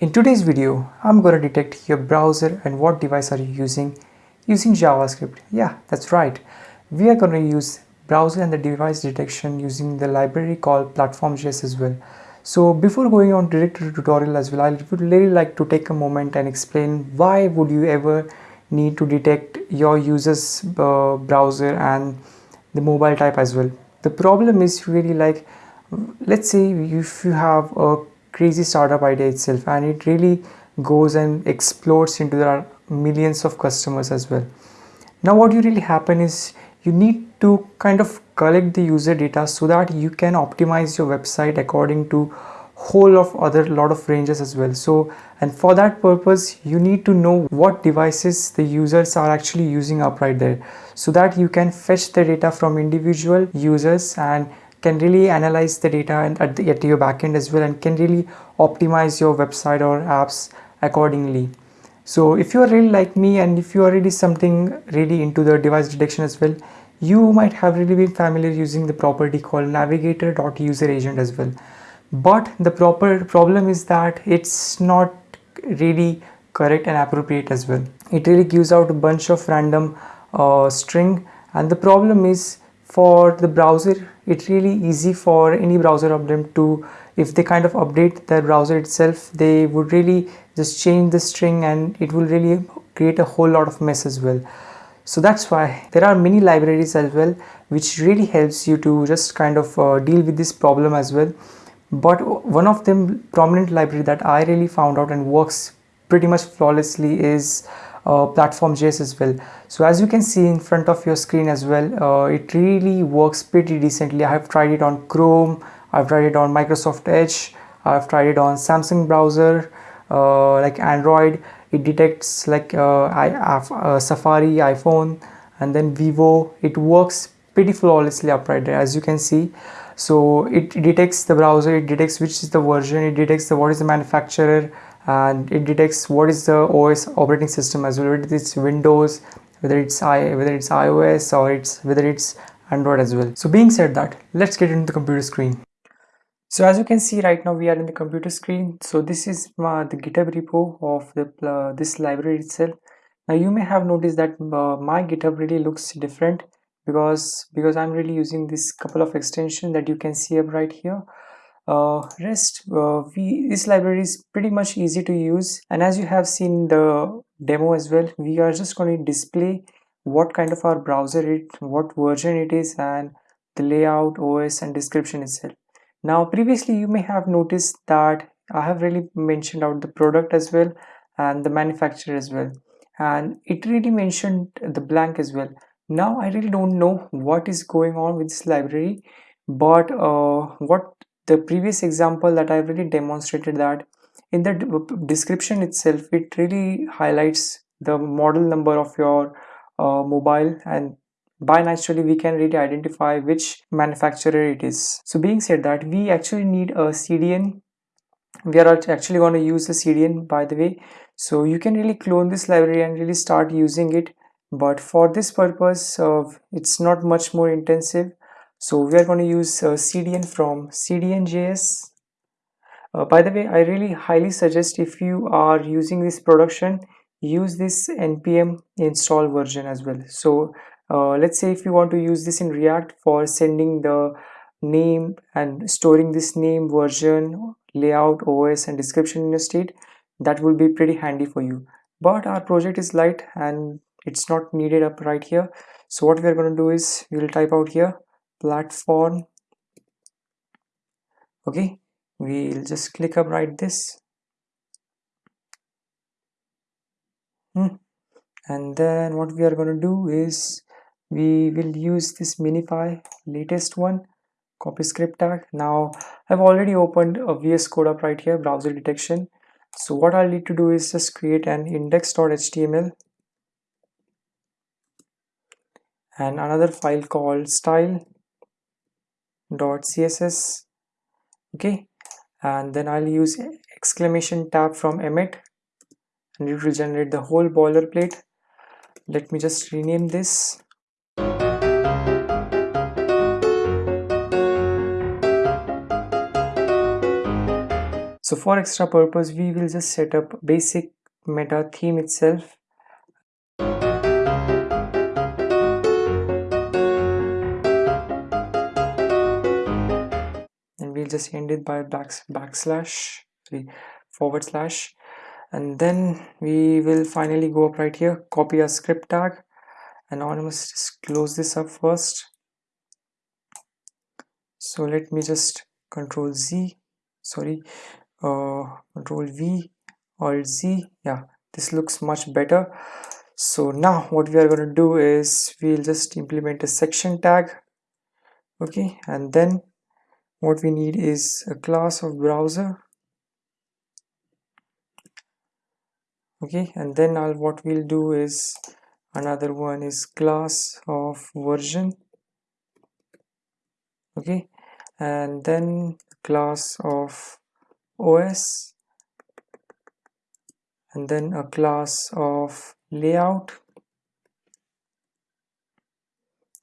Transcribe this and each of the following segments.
In today's video, I'm going to detect your browser and what device are you using using JavaScript. Yeah, that's right. We are going to use browser and the device detection using the library called platform.js as well. So before going on direct to the tutorial as well, I would really like to take a moment and explain why would you ever need to detect your user's uh, browser and the mobile type as well. The problem is really like, let's say if you have a crazy startup idea itself and it really goes and explodes into there millions of customers as well. Now what you really happen is you need to kind of collect the user data so that you can optimize your website according to whole of other lot of ranges as well so and for that purpose you need to know what devices the users are actually using up right there so that you can fetch the data from individual users and can really analyze the data and at, the, at your backend as well and can really optimize your website or apps accordingly. So if you are really like me and if you are really something really into the device detection as well you might have really been familiar using the property called navigator.userAgent as well. But the proper problem is that it's not really correct and appropriate as well. It really gives out a bunch of random uh, string and the problem is for the browser it's really easy for any browser of them to if they kind of update their browser itself they would really just change the string and it will really create a whole lot of mess as well. So that's why there are many libraries as well which really helps you to just kind of uh, deal with this problem as well. But one of them prominent library that I really found out and works pretty much flawlessly is uh, platform.js as well. So as you can see in front of your screen as well uh, it really works pretty decently. I have tried it on Chrome I've tried it on Microsoft Edge I've tried it on Samsung browser uh, like Android. It detects like uh, I uh, Safari iPhone and then Vivo. It works pretty flawlessly up right there as you can see. So it detects the browser it detects which is the version it detects the what is the manufacturer and it detects what is the OS operating system as well whether it's Windows whether it's I whether it's iOS or it's whether it's Android as well. So being said that let's get into the computer screen. So as you can see right now we are in the computer screen. So this is uh, the github repo of the uh, this library itself. Now you may have noticed that uh, my github really looks different because because I'm really using this couple of extensions that you can see up right here uh, rest uh, we this library is pretty much easy to use. And as you have seen the demo as well we are just going to display what kind of our browser it what version it is and the layout OS and description itself. Now previously you may have noticed that I have really mentioned out the product as well and the manufacturer as well. And it really mentioned the blank as well. Now I really don't know what is going on with this library but uh, what the previous example that I really demonstrated that in the description itself it really highlights the model number of your uh, mobile and by naturally we can really identify which manufacturer it is. So being said that we actually need a CDN we are actually going to use a CDN by the way. So you can really clone this library and really start using it. But for this purpose uh, it's not much more intensive so we are going to use uh, cdn from cdn.js uh, by the way i really highly suggest if you are using this production use this npm install version as well. So uh, let's say if you want to use this in react for sending the name and storing this name version layout os and description in a state that will be pretty handy for you. But our project is light and it's not needed up right here. So what we're going to do is we'll type out here platform. Okay we'll just click up right this. Hmm. and then what we are going to do is we will use this minify latest one copy script tag. Now i've already opened a vs code up right here browser detection. So what i'll need to do is just create an index.html and another file called style.css okay? And then I'll use exclamation tab from emmet and it will generate the whole boilerplate. Let me just rename this. So for extra purpose we will just set up basic meta theme itself just end it by back, backslash sorry, forward slash. And then we will finally go up right here copy our script tag. Anonymous just close this up first. So let me just control z sorry uh, control v or z. Yeah this looks much better. So now what we are going to do is we'll just implement a section tag okay? And then what we need is a class of browser. Okay and then I'll, what we'll do is another one is class of version. Okay and then class of OS and then a class of layout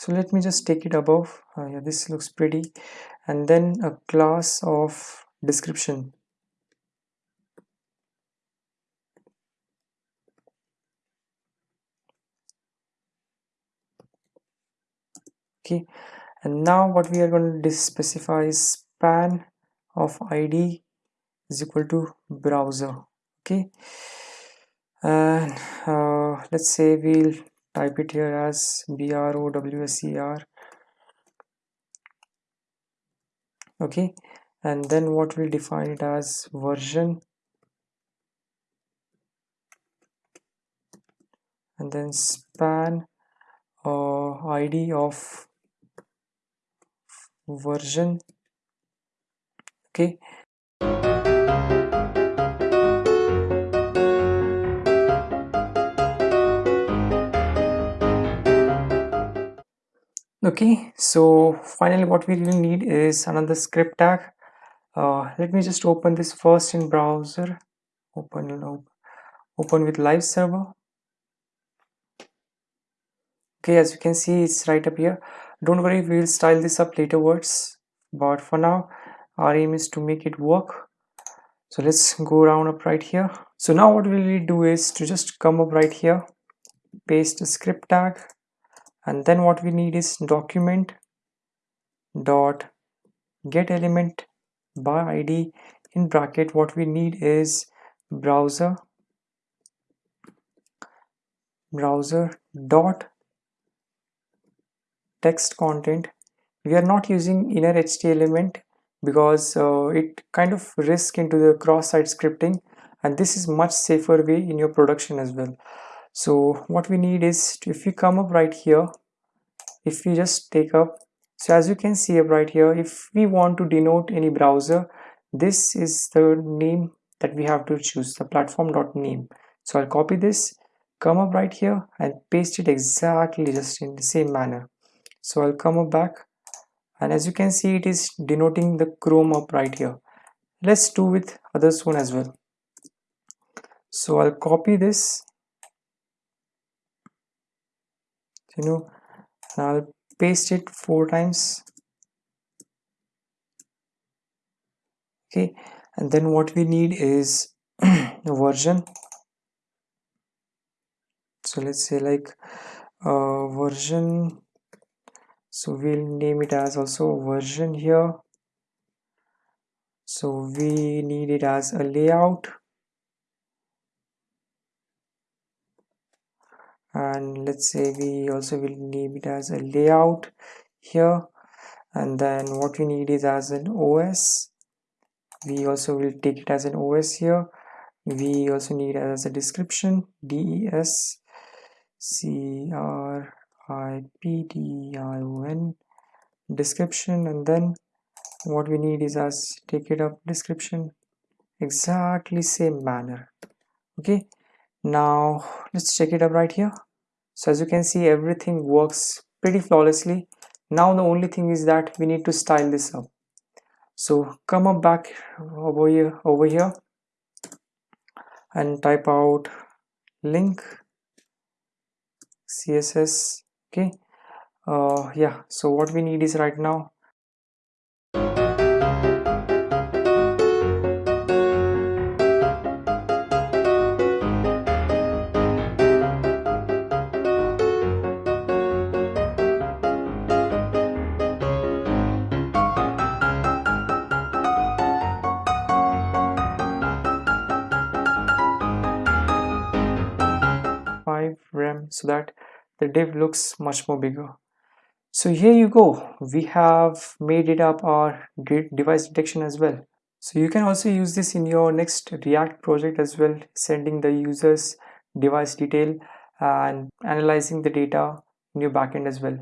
so let me just take it above. Uh, yeah this looks pretty. And then a class of description. Okay. And now what we are going to specify is span of id is equal to browser. Okay. And uh, let's say we'll type it here as browser okay and then what we'll define it as version. And then span uh, id of version. Okay okay so finally what we will need is another script tag. Uh, let me just open this first in browser. Open open with live server. Okay as you can see it's right up here. Don't worry we'll style this up later words but for now our aim is to make it work. So let's go around up right here. So now what we'll do is to just come up right here paste a script tag and then what we need is document dot get element by id in bracket what we need is browser browser dot text content. We are not using inner HTML because uh, it kind of risk into the cross-site scripting. And this is much safer way in your production as well so what we need is if we come up right here if we just take up so as you can see up right here if we want to denote any browser this is the name that we have to choose the platform dot name so i'll copy this come up right here and paste it exactly just in the same manner. So i'll come up back and as you can see it is denoting the chrome up right here. Let's do with others one as well. So i'll copy this you know I'll paste it four times. Okay and then what we need is the version. So let's say like uh, version. So we'll name it as also version here. So we need it as a layout and let's say we also will name it as a layout here. And then what we need is as an OS we also will take it as an OS here. We also need as a description DES C R I P D I O N description. And then what we need is as take it up description. Exactly same manner. Okay now let's check it up right here. So as you can see everything works pretty flawlessly. Now the only thing is that we need to style this up. So come up back over here over here and type out link css okay? Uh yeah so what we need is right now so that the div looks much more bigger. So here you go. We have made it up our device detection as well. So you can also use this in your next react project as well sending the users device detail and analyzing the data in your backend as well.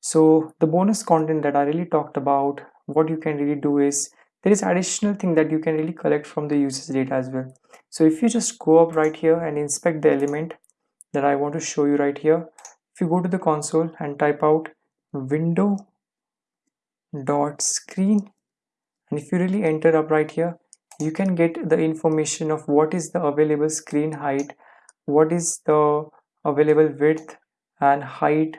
So the bonus content that i really talked about what you can really do is there is additional thing that you can really collect from the users data as well. So if you just go up right here and inspect the element that i want to show you right here. If you go to the console and type out window dot screen and if you really enter up right here you can get the information of what is the available screen height what is the available width and height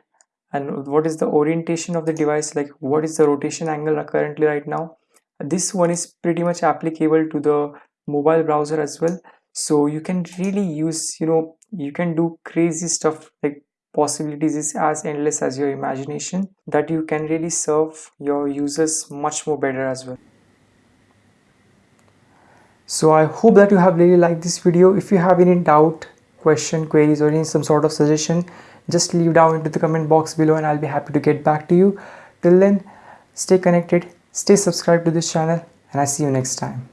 and what is the orientation of the device like what is the rotation angle currently right now. This one is pretty much applicable to the mobile browser as well so you can really use you know you can do crazy stuff like possibilities is as endless as your imagination that you can really serve your users much more better as well. So i hope that you have really liked this video. If you have any doubt question queries or any some sort of suggestion just leave down into the comment box below and i'll be happy to get back to you. Till then stay connected stay subscribed to this channel and i see you next time